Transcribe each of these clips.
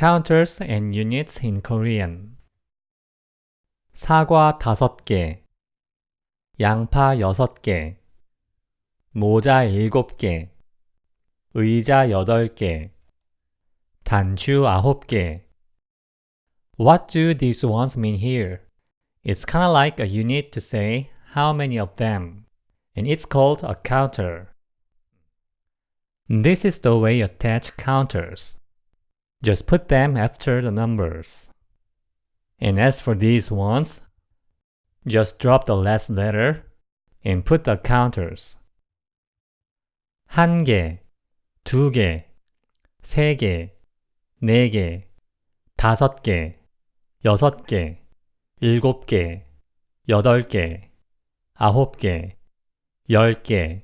counters and units in Korean. 사과 5개, 양파 6개, 모자 7개, 의자 8개, 단추 9개. What do these ones mean here? It's kind of like a unit to say how many of them, and it's called a counter. This is the way you attach counters. Just put them after the numbers. And as for these ones, just drop the last letter and put the counters. 한 개, 두 개, 세 개, 네 개, 다섯 개, 여섯 개, 일곱 개, 여덟 개, 아홉 개, 열 개,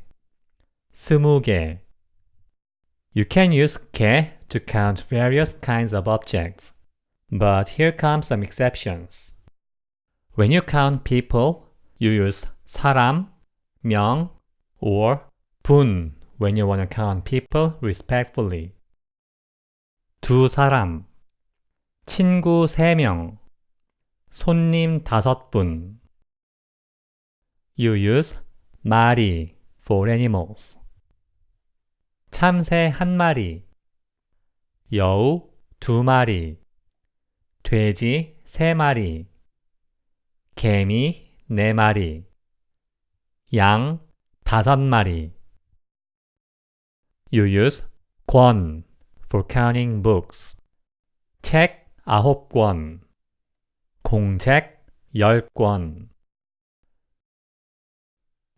스무 개. You can use 개 to count various kinds of objects. But here come some exceptions. When you count people, you use 사람, 명, or 분 when you want to count people respectfully. 두 사람, 친구 세 명, 손님 다섯 분. You use 마리 for animals. 참새 한 마리, 여우 두 마리, 돼지 세 마리, 개미 네 마리, 양 다섯 마리. You use 권 for counting books. 책 아홉 권, 공책 열 권.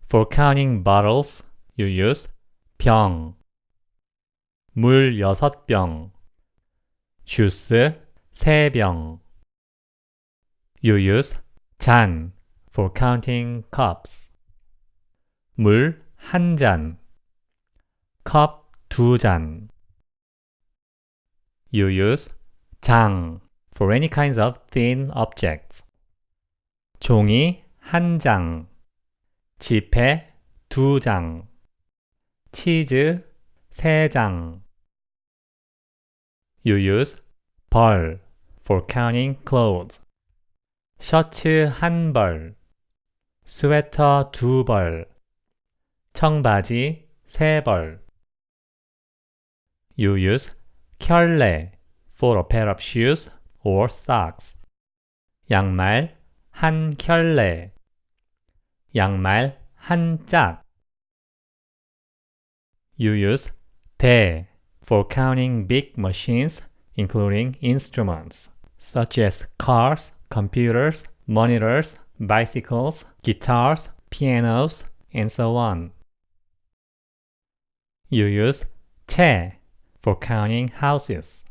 For counting bottles, you use 병, 물 여섯 병, 주스 세 병. You use 잔 for counting cups. 물 한 잔, 컵두 잔. You use 장 for any kinds of thin objects. 종이 한 장, 지폐 두 장, 치즈 세 장. You use 벌 for counting clothes. 셔츠 한 벌, 스웨터 두 벌, 청바지 세 벌. You use 켤레 for a pair of shoes or socks. 양말 한 켤레, 양말 한 짝. You use 대 for counting big machines, including instruments, such as cars, computers, monitors, bicycles, guitars, pianos, and so on. You use te for counting houses.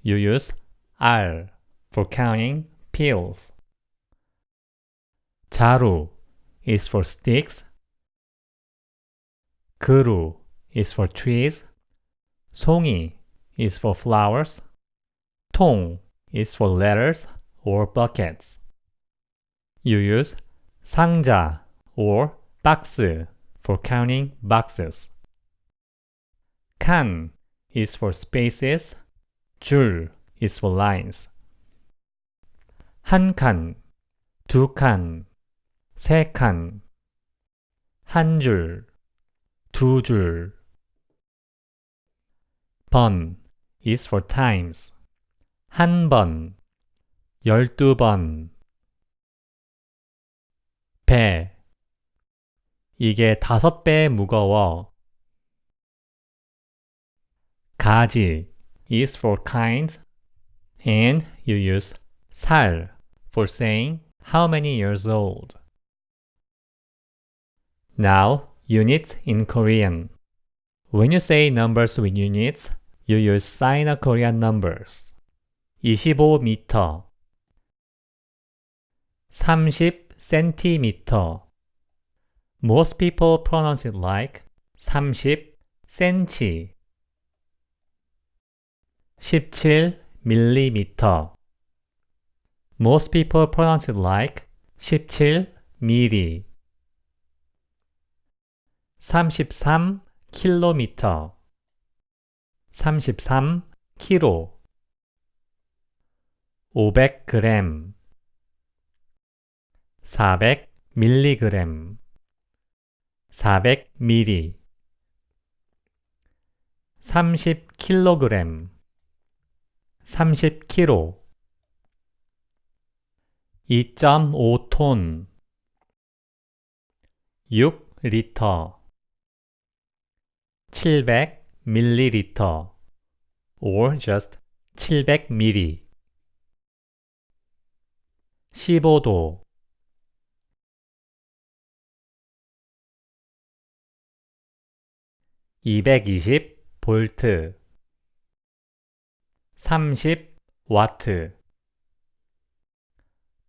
You use al for counting pills. Charu is for sticks. Kuru is for trees. 송이 is for flowers. 통 is for letters or buckets. You use 상자 or 박스 for counting boxes. 칸 is for spaces. 줄 is for lines. 한 칸, 두 칸, 세 칸, 한 줄, 두 줄. 번 is for times. 한 번, 열두 번. 배. 이게 다섯 배 무거워. 가지 is for kinds and you use 살 for saying how many years old. Now, units in Korean. When you say numbers with units, you use Sino-Korean numbers. 25m 30cm Most people pronounce it like 30cm 17mm Most people pronounce it like 17mm 33km 33km 500g 400mg 400ml 30kg 30kg 2.5톤 6 리터 700ml or just 700ml 15도. 220 볼트. 30 와트.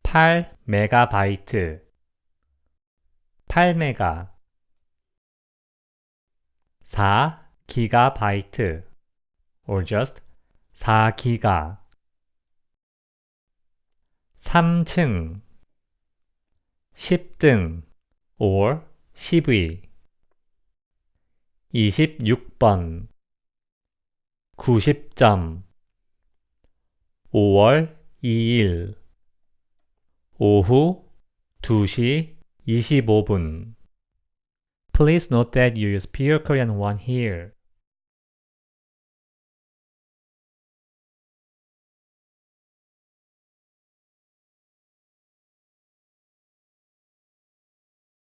8 메가바이트. 8메가. 4 기가바이트 or just 4기가 3층 10등 or 10위 26번 90점 5월 2일 오후 2시 25분 Please note that you use Pure Korean 1 here.